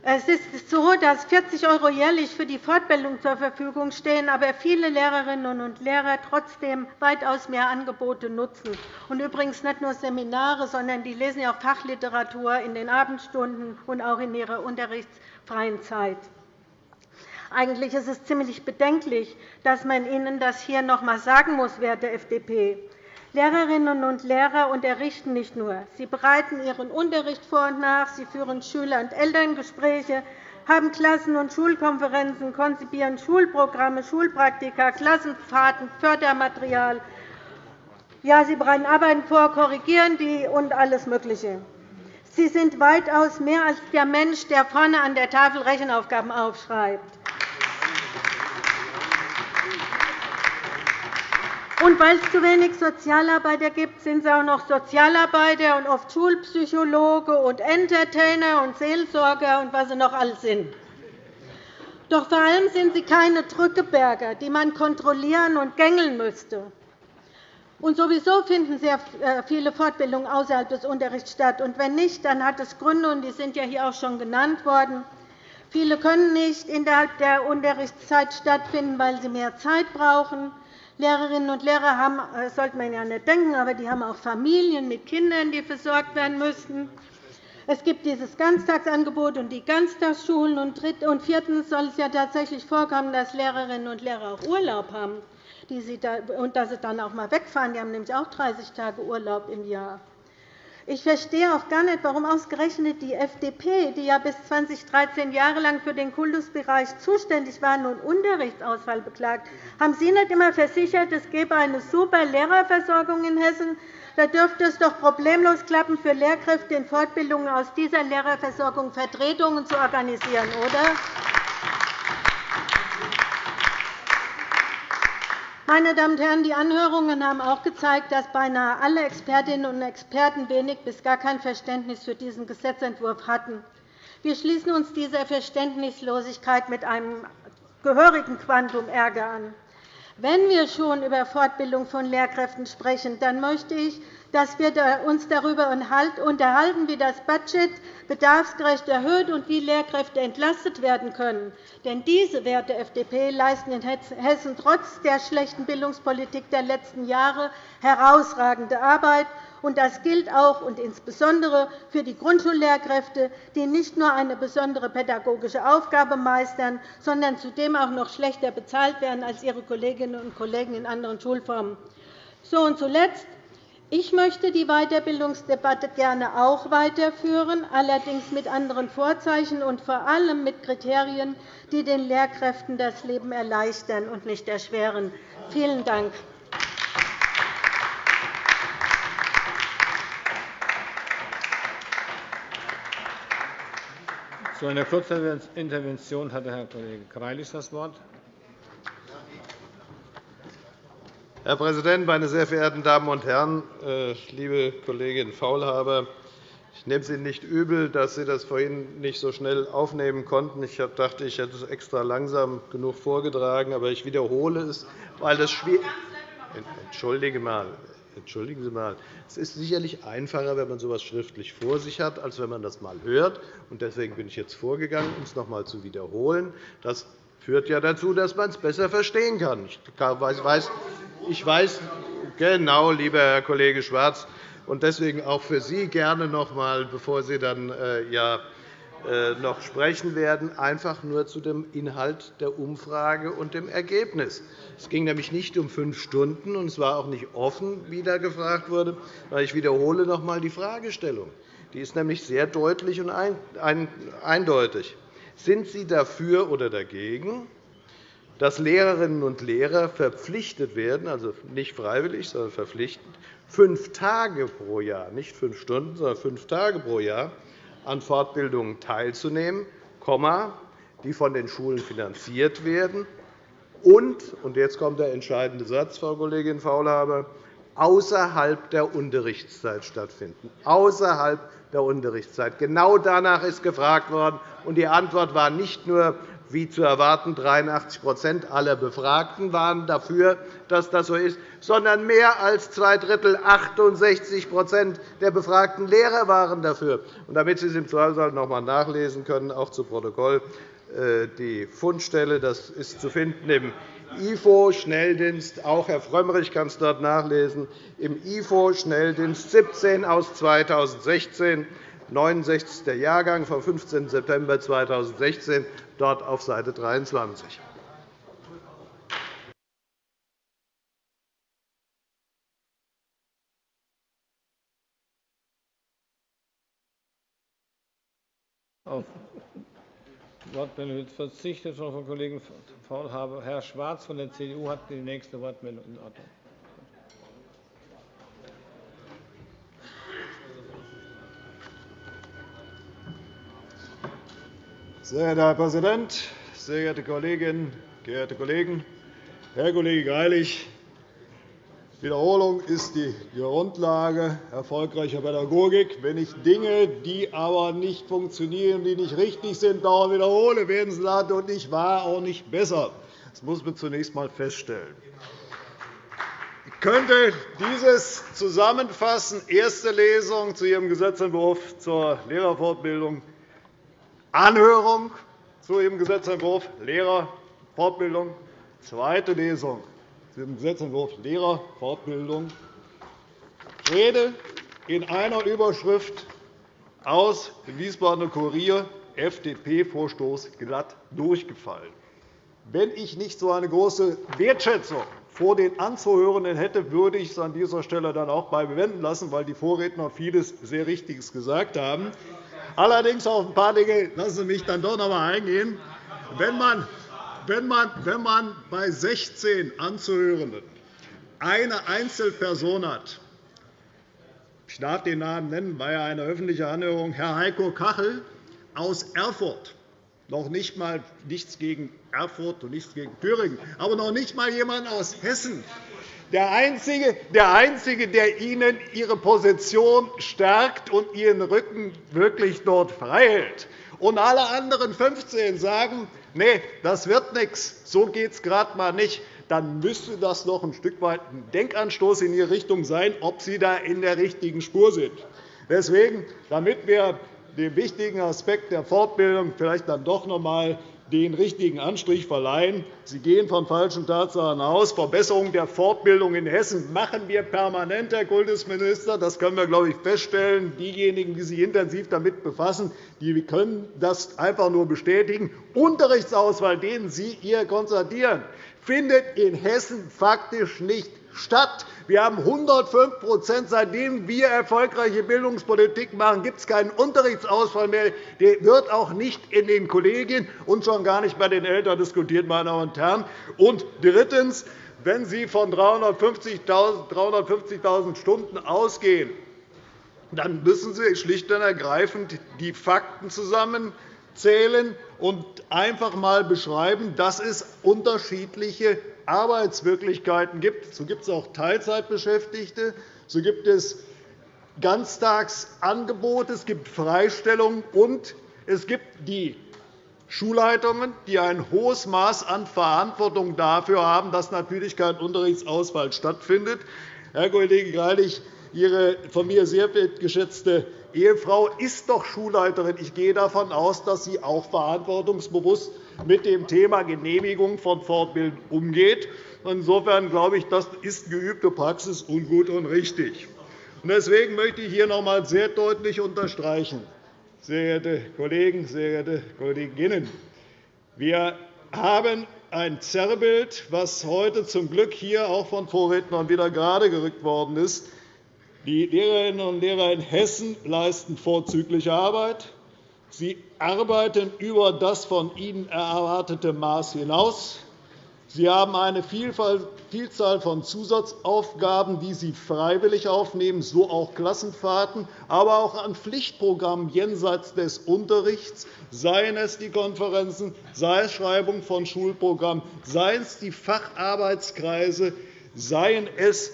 Es ist so, dass 40 € jährlich für die Fortbildung zur Verfügung stehen, aber viele Lehrerinnen und Lehrer trotzdem weitaus mehr Angebote nutzen. Und übrigens nicht nur Seminare, sondern die lesen auch Fachliteratur in den Abendstunden und auch in ihrer unterrichtsfreien Zeit. Eigentlich ist es ziemlich bedenklich, dass man Ihnen das hier noch einmal sagen muss, werte FDP. Lehrerinnen und Lehrer unterrichten nicht nur. Sie bereiten ihren Unterricht vor und nach, sie führen Schüler- und Elterngespräche, haben Klassen- und Schulkonferenzen, konzipieren Schulprogramme, Schulpraktika, Klassenfahrten, Fördermaterial. Ja, sie bereiten Arbeiten vor, korrigieren die und alles Mögliche. Sie sind weitaus mehr als der Mensch, der vorne an der Tafel Rechenaufgaben aufschreibt. Und weil es zu wenig Sozialarbeiter gibt, sind es auch noch Sozialarbeiter und oft Schulpsychologe und Entertainer und Seelsorger und was sie noch alles sind. Doch vor allem sind sie keine Drückeberger, die man kontrollieren und gängeln müsste. Und sowieso finden sehr äh, viele Fortbildungen außerhalb des Unterrichts statt. Und wenn nicht, dann hat es Gründe, und die sind ja hier auch schon genannt worden. Viele können nicht innerhalb der Unterrichtszeit stattfinden, weil sie mehr Zeit brauchen. Lehrerinnen und Lehrer haben, äh, sollte man ja nicht denken, aber die haben auch Familien mit Kindern, die versorgt werden müssten. Es gibt dieses Ganztagsangebot und die Ganztagsschulen. Und viertens soll es ja tatsächlich vorkommen, dass Lehrerinnen und Lehrer auch Urlaub haben und dass sie dann auch einmal wegfahren. Die haben nämlich auch 30 Tage Urlaub im Jahr. Ich verstehe auch gar nicht, warum ausgerechnet die FDP, die ja bis 2013 Jahre lang für den Kultusbereich zuständig war, nun Unterrichtsausfall beklagt. Haben Sie nicht immer versichert, es gebe eine super Lehrerversorgung in Hessen? Da dürfte es doch problemlos klappen, für Lehrkräfte in Fortbildungen aus dieser Lehrerversorgung Vertretungen zu organisieren, oder? Meine Damen und Herren, die Anhörungen haben auch gezeigt, dass beinahe alle Expertinnen und Experten wenig bis gar kein Verständnis für diesen Gesetzentwurf hatten. Wir schließen uns dieser Verständnislosigkeit mit einem gehörigen Quantum Ärger an. Wenn wir schon über Fortbildung von Lehrkräften sprechen, dann möchte ich, dass wir uns darüber unterhalten, wie das Budget bedarfsgerecht erhöht und wie Lehrkräfte entlastet werden können. Denn diese werte FDP leisten in Hessen trotz der schlechten Bildungspolitik der letzten Jahre herausragende Arbeit. Und das gilt auch und insbesondere für die Grundschullehrkräfte, die nicht nur eine besondere pädagogische Aufgabe meistern, sondern zudem auch noch schlechter bezahlt werden als ihre Kolleginnen und Kollegen in anderen Schulformen. So, und zuletzt ich möchte die Weiterbildungsdebatte gerne auch weiterführen, allerdings mit anderen Vorzeichen und vor allem mit Kriterien, die den Lehrkräften das Leben erleichtern und nicht erschweren. Vielen Dank. Zu einer kurzen Intervention hat Herr Kollege Greilich das Wort. Herr Präsident, meine sehr verehrten Damen und Herren! Äh, liebe Kollegin Faulhaber, ich nehme es Ihnen nicht übel, dass Sie das vorhin nicht so schnell aufnehmen konnten. Ich dachte, ich hätte es extra langsam genug vorgetragen, aber ich wiederhole es, weil das schwierig Entschuldige mal. Entschuldigen Sie mal. Es ist sicherlich einfacher, wenn man so etwas schriftlich vor sich hat, als wenn man das einmal hört. Deswegen bin ich jetzt vorgegangen, um es noch einmal zu wiederholen. Das führt ja dazu, dass man es besser verstehen kann. Ich weiß, ich weiß genau, lieber Herr Kollege Schwarz, und deswegen auch für Sie gerne noch einmal, bevor Sie dann äh, ja, äh, noch sprechen werden, einfach nur zu dem Inhalt der Umfrage und dem Ergebnis. Es ging nämlich nicht um fünf Stunden, und es war auch nicht offen, wie da gefragt wurde. Ich wiederhole noch einmal die Fragestellung. Die ist nämlich sehr deutlich und eindeutig. Sind Sie dafür oder dagegen, dass Lehrerinnen und Lehrer verpflichtet werden, also nicht freiwillig, sondern verpflichtend, fünf Tage pro Jahr, nicht fünf Stunden, sondern fünf Tage pro Jahr an Fortbildungen teilzunehmen, die von den Schulen finanziert werden und, und jetzt kommt der entscheidende Satz, Frau Kollegin Faulhaber, außerhalb der Unterrichtszeit stattfinden. Außerhalb der Unterrichtszeit. Genau danach ist gefragt worden, und die Antwort war nicht nur wie zu erwarten, 83% aller Befragten waren dafür, dass das so ist, sondern mehr als zwei Drittel, 68% der befragten Lehrer waren dafür. Damit Sie es im Zweifelsfall noch einmal nachlesen können, auch zu Protokoll, äh, die Fundstelle das ist zu finden im IFO-Schnelldienst. Auch Herr Frömmrich kann es dort nachlesen. Im IFO-Schnelldienst 17 aus 2016 69. Jahrgang vom 15. September 2016, dort auf Seite 23. Auf Wortmeldung verzichtet von Frau Kollegin Faulhaber. Herr Schwarz von der CDU hat die nächste Wortmeldung in Ordnung. Sehr geehrter Herr Präsident, sehr geehrte Kolleginnen, geehrte Kollegen! Herr Kollege Greilich, Wiederholung ist die Grundlage erfolgreicher Pädagogik. Wenn ich Dinge, die aber nicht funktionieren, die nicht richtig sind, dauernd wiederhole, werden sie dadurch nicht wahr, auch nicht besser. Das muss man zunächst einmal feststellen. Ich könnte dieses zusammenfassen. Erste Lesung zu Ihrem Gesetzentwurf zur Lehrerfortbildung, Anhörung zu Ihrem Gesetzentwurf Lehrerfortbildung, zweite Lesung dem Gesetzentwurf Lehrerfortbildung Rede in einer Überschrift aus dem Wiesbadener Kurier, FDP-Vorstoß glatt durchgefallen. Wenn ich nicht so eine große Wertschätzung vor den Anzuhörenden hätte, würde ich es an dieser Stelle dann auch bei bewenden lassen, weil die Vorredner vieles sehr Richtiges gesagt haben. Allerdings auf ein paar Dinge lassen Sie mich dann doch noch einmal eingehen. Wenn man wenn man, wenn man bei 16 Anzuhörenden eine Einzelperson hat, ich darf den Namen nennen, war ja eine öffentliche Anhörung, Herr Heiko Kachel aus Erfurt, noch nicht einmal nichts gegen Erfurt und nichts gegen Thüringen, aber noch nicht einmal jemand aus Hessen, der Einzige, der Einzige, der Ihnen Ihre Position stärkt und Ihren Rücken wirklich dort frei hält. Und alle anderen 15 sagen, nee, das wird nichts, so geht es gerade einmal nicht, dann müsste das noch ein Stück weit ein Denkanstoß in Ihre Richtung sein, ob Sie da in der richtigen Spur sind. Deswegen, damit wir den wichtigen Aspekt der Fortbildung vielleicht dann doch noch einmal den richtigen Anstrich verleihen. Sie gehen von falschen Tatsachen aus. Verbesserung der Fortbildung in Hessen machen wir permanent, Herr Kultusminister. Das können wir, glaube ich, feststellen. Diejenigen, die sich intensiv damit befassen, die können das einfach nur bestätigen. Unterrichtsauswahl, den Sie hier konstatieren, findet in Hessen faktisch nicht statt. Wir haben 105% Seitdem wir erfolgreiche Bildungspolitik machen, gibt es keinen Unterrichtsausfall mehr. Der wird auch nicht in den Kollegien und schon gar nicht bei den Eltern diskutiert. Meine Damen und Herren. Und drittens. Wenn Sie von 350.000 Stunden ausgehen, dann müssen Sie schlicht und ergreifend die Fakten zusammenzählen und einfach einmal beschreiben, dass es unterschiedliche Arbeitswirklichkeiten gibt. So gibt es auch Teilzeitbeschäftigte, so gibt es Ganztagsangebote, es gibt Freistellungen und es gibt die Schulleitungen, die ein hohes Maß an Verantwortung dafür haben, dass natürlich kein Unterrichtsausfall stattfindet. Herr Kollege Greilich, Ihre von mir sehr geschätzte Ehefrau ist doch Schulleiterin. Ich gehe davon aus, dass sie auch verantwortungsbewusst mit dem Thema Genehmigung von Fortbildung umgeht. Insofern glaube ich, das ist geübte Praxis und gut und richtig. Deswegen möchte ich hier noch einmal sehr deutlich unterstreichen, sehr geehrte Kollegen, sehr geehrte Kolleginnen, wir haben ein Zerrbild, das heute zum Glück hier auch von Vorrednern wieder gerade gerückt worden ist. Die Lehrerinnen und Lehrer in Hessen leisten vorzügliche Arbeit. Sie arbeiten über das von ihnen erwartete Maß hinaus. Sie haben eine Vielzahl von Zusatzaufgaben, die Sie freiwillig aufnehmen, so auch Klassenfahrten, aber auch an Pflichtprogrammen jenseits des Unterrichts, seien es die Konferenzen, sei es Schreibung von Schulprogrammen, seien es die Facharbeitskreise, seien es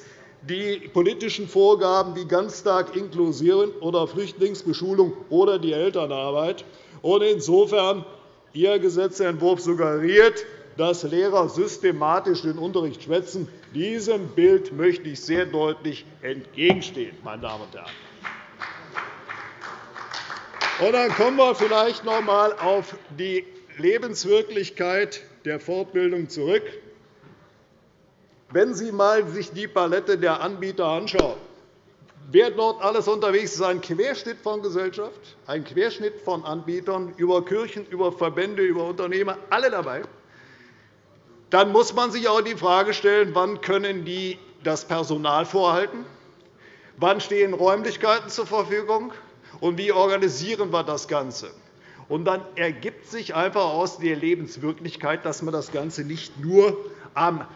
die politischen Vorgaben wie Ganztag, Inklusion oder Flüchtlingsbeschulung oder die Elternarbeit. Insofern Ihr Gesetzentwurf suggeriert, dass Lehrer systematisch den Unterricht schwätzen. Diesem Bild möchte ich sehr deutlich entgegenstehen. Meine Damen und Herren. Und dann kommen wir vielleicht noch einmal auf die Lebenswirklichkeit der Fortbildung zurück. Wenn Sie sich einmal die Palette der Anbieter anschauen, wer dort alles unterwegs ist, ein Querschnitt von Gesellschaft, ein Querschnitt von Anbietern, über Kirchen, über Verbände, über Unternehmer, alle dabei, dann muss man sich auch die Frage stellen, wann können die das Personal vorhalten, wann stehen Räumlichkeiten zur Verfügung und wie organisieren wir das Ganze. Und dann ergibt sich einfach aus der Lebenswirklichkeit, dass man das Ganze nicht nur am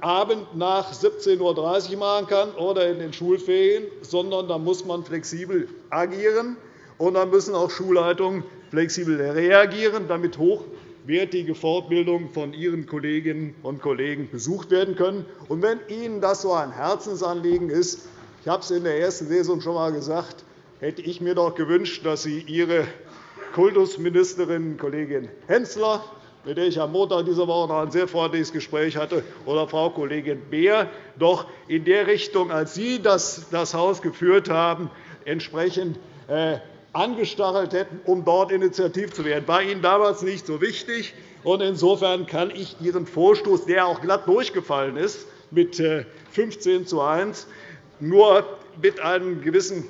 Abend nach 17.30 Uhr machen kann oder in den Schulferien, sondern da muss man flexibel agieren. Und dann müssen auch Schulleitungen flexibel reagieren, damit wertige Fortbildung von Ihren Kolleginnen und Kollegen besucht werden können. Und wenn Ihnen das so ein Herzensanliegen ist, ich habe es in der ersten Lesung schon einmal gesagt, hätte ich mir doch gewünscht, dass Sie Ihre Kultusministerin Kollegin Hensler mit der ich am Montag dieser Woche noch ein sehr freundliches Gespräch hatte, oder Frau Kollegin Beer, doch in der Richtung, als Sie das, Haus geführt haben, entsprechend äh, angestachelt hätten, um dort initiativ zu werden. Das war Ihnen damals nicht so wichtig. Insofern kann ich Ihren Vorstoß, der auch glatt durchgefallen ist, mit 15 äh, zu 1, nur mit einem gewissen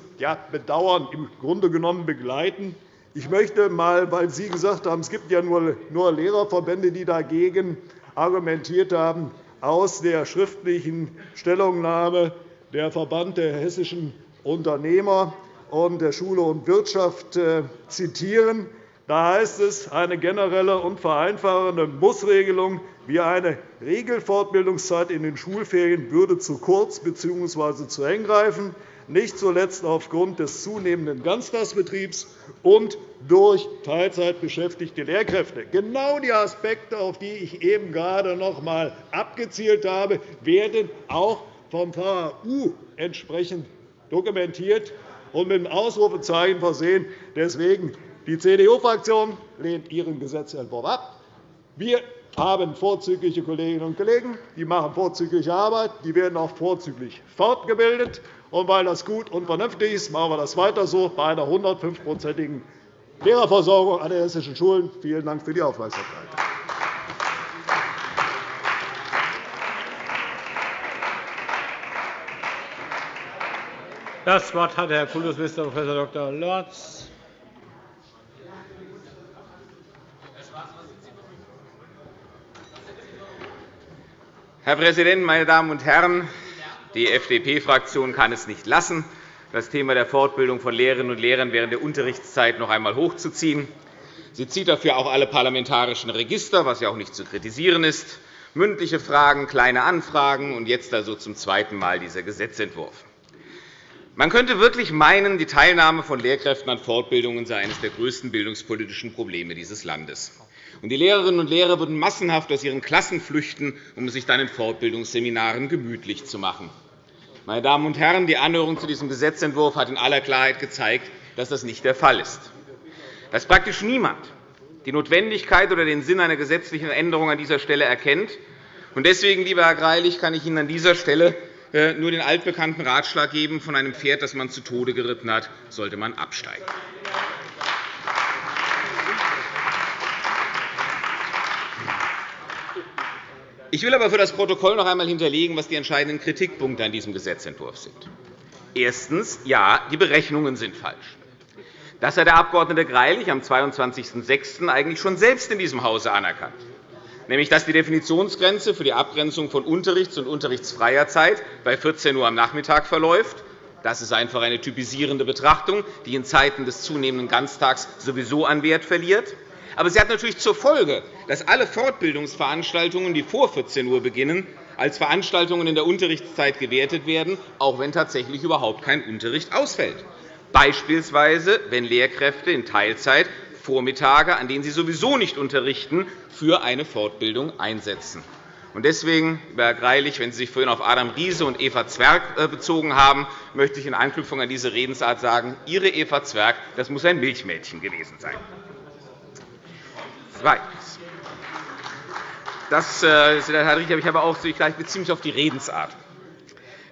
Bedauern im Grunde genommen begleiten. Ich möchte einmal, weil Sie gesagt haben, es gibt ja nur Lehrerverbände, die dagegen argumentiert haben, aus der schriftlichen Stellungnahme der Verband der hessischen Unternehmer und der Schule und Wirtschaft äh, zitieren. Da heißt es, eine generelle und vereinfachende Mussregelung wie eine Regelfortbildungszeit in den Schulferien würde zu kurz bzw. zu eng greifen nicht zuletzt aufgrund des zunehmenden Ganztagsbetriebs und durch Teilzeit beschäftigte Lehrkräfte. Genau die Aspekte, auf die ich eben gerade noch einmal abgezielt habe, werden auch vom VHU entsprechend dokumentiert und mit einem Ausrufezeichen versehen. Deswegen die CDU-Fraktion lehnt Ihren Gesetzentwurf ab. Wir haben vorzügliche Kolleginnen und Kollegen, die machen vorzügliche Arbeit, die werden auch vorzüglich fortgebildet. Und weil das gut und vernünftig ist, machen wir das weiter so bei einer 105-prozentigen Lehrerversorgung an den hessischen Schulen. Vielen Dank für die Aufmerksamkeit. Das Wort hat Herr Kultusminister Prof. Dr. Lorz. Herr Präsident, meine Damen und Herren! Die FDP-Fraktion kann es nicht lassen, das Thema der Fortbildung von Lehrerinnen und Lehrern während der Unterrichtszeit noch einmal hochzuziehen. Sie zieht dafür auch alle parlamentarischen Register, was ja auch nicht zu kritisieren ist, mündliche Fragen, kleine Anfragen und jetzt also zum zweiten Mal dieser Gesetzentwurf. Man könnte wirklich meinen, die Teilnahme von Lehrkräften an Fortbildungen sei eines der größten bildungspolitischen Probleme dieses Landes. Die Lehrerinnen und Lehrer würden massenhaft aus ihren Klassen flüchten, um sich dann in Fortbildungsseminaren gemütlich zu machen. Meine Damen und Herren, die Anhörung zu diesem Gesetzentwurf hat in aller Klarheit gezeigt, dass das nicht der Fall ist. Dass praktisch niemand die Notwendigkeit oder den Sinn einer gesetzlichen Änderung an dieser Stelle erkennt. Deswegen, lieber Herr Greilich, kann ich Ihnen an dieser Stelle äh, nur den altbekannten Ratschlag geben, von einem Pferd, das man zu Tode geritten hat, sollte man absteigen. Ich will aber für das Protokoll noch einmal hinterlegen, was die entscheidenden Kritikpunkte an diesem Gesetzentwurf sind. Erstens. Ja, die Berechnungen sind falsch. Das hat der Abg. Greilich am 22.06. eigentlich schon selbst in diesem Hause anerkannt, nämlich dass die Definitionsgrenze für die Abgrenzung von Unterrichts- und unterrichtsfreier Zeit bei 14 Uhr am Nachmittag verläuft. Das ist einfach eine typisierende Betrachtung, die in Zeiten des zunehmenden Ganztags sowieso an Wert verliert. Aber sie hat natürlich zur Folge, dass alle Fortbildungsveranstaltungen, die vor 14 Uhr beginnen, als Veranstaltungen in der Unterrichtszeit gewertet werden, auch wenn tatsächlich überhaupt kein Unterricht ausfällt. Beispielsweise, wenn Lehrkräfte in Teilzeit Vormittage, an denen sie sowieso nicht unterrichten, für eine Fortbildung einsetzen. Deswegen, Herr Greilich, wenn Sie sich vorhin auf Adam Riese und Eva Zwerg äh, bezogen haben, möchte ich in Anknüpfung an diese Redensart sagen, Ihre Eva Zwerg das muss ein Milchmädchen gewesen sein. Zweitens. Das, äh, Herr Richter, ich habe auch, ich beziehe mich auf die Redensart,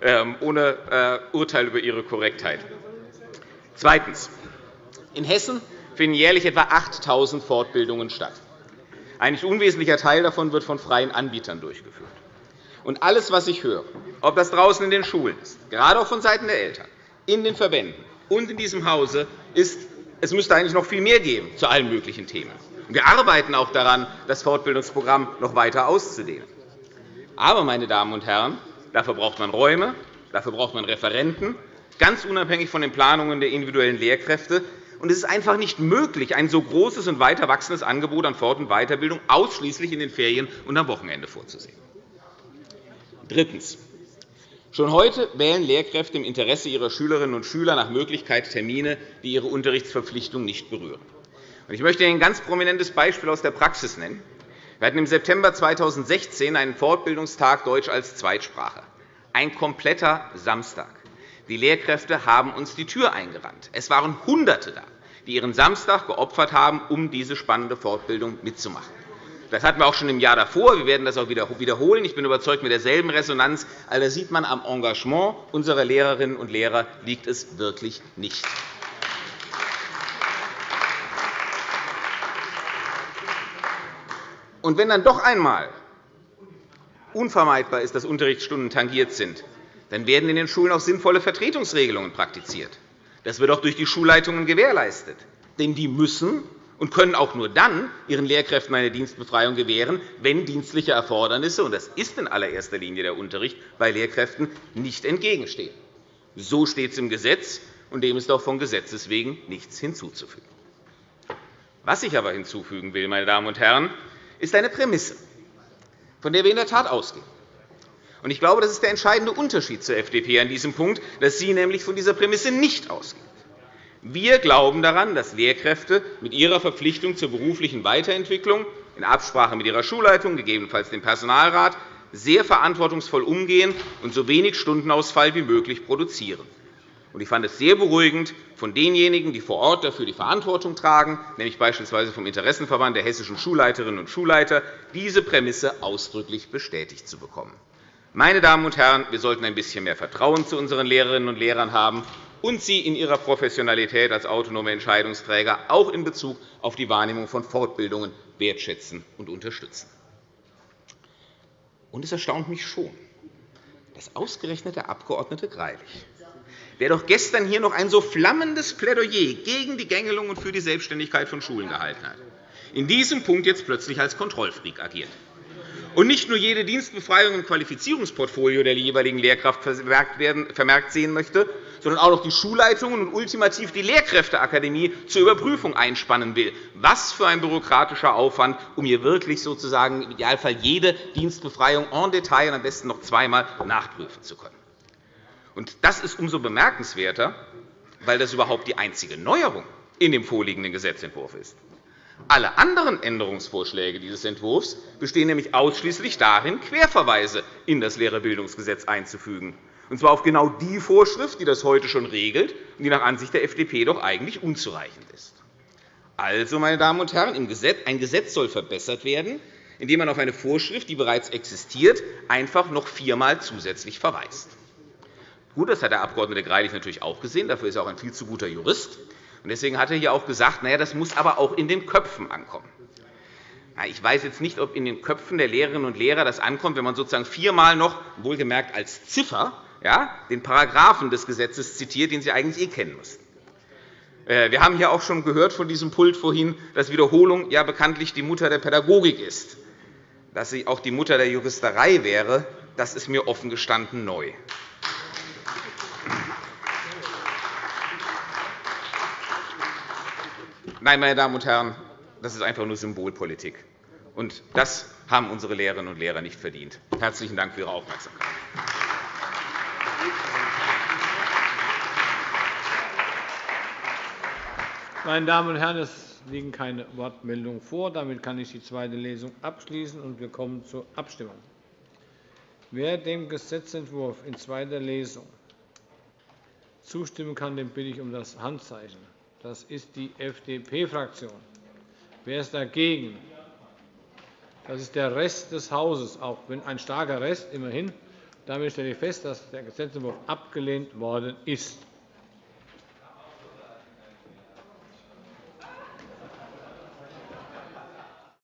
ähm, ohne äh, Urteil über Ihre Korrektheit. Zweitens. In Hessen finden jährlich etwa 8.000 Fortbildungen statt. Ein nicht unwesentlicher Teil davon wird von freien Anbietern durchgeführt. Und alles, was ich höre, ob das draußen in den Schulen ist, gerade auch vonseiten der Eltern, in den Verbänden und in diesem Hause, ist, es müsste eigentlich noch viel mehr geben zu allen möglichen Themen. Wir arbeiten auch daran, das Fortbildungsprogramm noch weiter auszudehnen. Aber, meine Damen und Herren, dafür braucht man Räume, dafür braucht man Referenten, ganz unabhängig von den Planungen der individuellen Lehrkräfte. Und es ist einfach nicht möglich, ein so großes und weiter wachsendes Angebot an Fort- und Weiterbildung ausschließlich in den Ferien und am Wochenende vorzusehen. Drittens. Schon heute wählen Lehrkräfte im Interesse ihrer Schülerinnen und Schüler nach Möglichkeit Termine, die ihre Unterrichtsverpflichtung nicht berühren. Ich möchte Ihnen ein ganz prominentes Beispiel aus der Praxis nennen. Wir hatten im September 2016 einen Fortbildungstag Deutsch als Zweitsprache. Ein kompletter Samstag. Die Lehrkräfte haben uns die Tür eingerannt. Es waren Hunderte da, die ihren Samstag geopfert haben, um diese spannende Fortbildung mitzumachen. Das hatten wir auch schon im Jahr davor. Wir werden das auch wiederholen. Ich bin überzeugt, mit derselben Resonanz. Also, da sieht man, am Engagement unserer Lehrerinnen und Lehrer liegt es wirklich nicht. Und wenn dann doch einmal unvermeidbar ist, dass Unterrichtsstunden tangiert sind, dann werden in den Schulen auch sinnvolle Vertretungsregelungen praktiziert. Das wird auch durch die Schulleitungen gewährleistet. Denn die müssen und können auch nur dann ihren Lehrkräften eine Dienstbefreiung gewähren, wenn dienstliche Erfordernisse, und das ist in allererster Linie der Unterricht, bei Lehrkräften nicht entgegenstehen. So steht es im Gesetz, und dem ist auch von Gesetzes wegen nichts hinzuzufügen. Was ich aber hinzufügen will, meine Damen und Herren, ist eine Prämisse, von der wir in der Tat ausgehen. Ich glaube, das ist der entscheidende Unterschied zur FDP an diesem Punkt, dass sie nämlich von dieser Prämisse nicht ausgeht. Wir glauben daran, dass Lehrkräfte mit ihrer Verpflichtung zur beruflichen Weiterentwicklung in Absprache mit ihrer Schulleitung, gegebenenfalls dem Personalrat, sehr verantwortungsvoll umgehen und so wenig Stundenausfall wie möglich produzieren. Ich fand es sehr beruhigend, von denjenigen, die vor Ort dafür die Verantwortung tragen, nämlich beispielsweise vom Interessenverband der hessischen Schulleiterinnen und Schulleiter, diese Prämisse ausdrücklich bestätigt zu bekommen. Meine Damen und Herren, wir sollten ein bisschen mehr Vertrauen zu unseren Lehrerinnen und Lehrern haben und sie in ihrer Professionalität als autonome Entscheidungsträger auch in Bezug auf die Wahrnehmung von Fortbildungen wertschätzen und unterstützen. Und es erstaunt mich schon, dass ausgerechnet der Abg. Greilich der doch gestern hier noch ein so flammendes Plädoyer gegen die Gängelung und für die Selbstständigkeit von Schulen gehalten hat, in diesem Punkt jetzt plötzlich als Kontrollfreak agiert und nicht nur jede Dienstbefreiung im Qualifizierungsportfolio der jeweiligen Lehrkraft vermerkt sehen möchte, sondern auch noch die Schulleitungen und ultimativ die Lehrkräfteakademie zur Überprüfung einspannen will. Was für ein bürokratischer Aufwand, um hier wirklich sozusagen im Idealfall jede Dienstbefreiung en Detail und am besten noch zweimal nachprüfen zu können. Das ist umso bemerkenswerter, weil das überhaupt die einzige Neuerung in dem vorliegenden Gesetzentwurf ist. Alle anderen Änderungsvorschläge dieses Entwurfs bestehen nämlich ausschließlich darin, Querverweise in das Lehrerbildungsgesetz einzufügen, und zwar auf genau die Vorschrift, die das heute schon regelt und die nach Ansicht der FDP doch eigentlich unzureichend ist. Also, meine Damen und Herren, ein Gesetz soll verbessert werden, indem man auf eine Vorschrift, die bereits existiert, einfach noch viermal zusätzlich verweist. Gut, das hat der Abg. Greilich natürlich auch gesehen. Dafür ist er auch ein viel zu guter Jurist. Deswegen hat er hier auch gesagt, na ja, das muss aber auch in den Köpfen ankommen. Ich weiß jetzt nicht, ob in den Köpfen der Lehrerinnen und Lehrer das ankommt, wenn man sozusagen viermal noch, wohlgemerkt als Ziffer, ja, den Paragraphen des Gesetzes zitiert, den Sie eigentlich eh kennen müssten. Äh, wir haben hier auch schon gehört von diesem Pult vorhin, dass Wiederholung ja bekanntlich die Mutter der Pädagogik ist. Dass sie auch die Mutter der Juristerei wäre, das ist mir offen gestanden neu. Nein, meine Damen und Herren, das ist einfach nur Symbolpolitik. Und das haben unsere Lehrerinnen und Lehrer nicht verdient. Herzlichen Dank für Ihre Aufmerksamkeit. Meine Damen und Herren, es liegen keine Wortmeldungen vor. Damit kann ich die zweite Lesung abschließen, und wir kommen zur Abstimmung. Wer dem Gesetzentwurf in zweiter Lesung zustimmen kann, den bitte ich um das Handzeichen. Das ist die FDP-Fraktion. Wer ist dagegen? Das ist der Rest des Hauses, auch wenn ein starker Rest immerhin. Damit stelle ich fest, dass der Gesetzentwurf abgelehnt worden ist.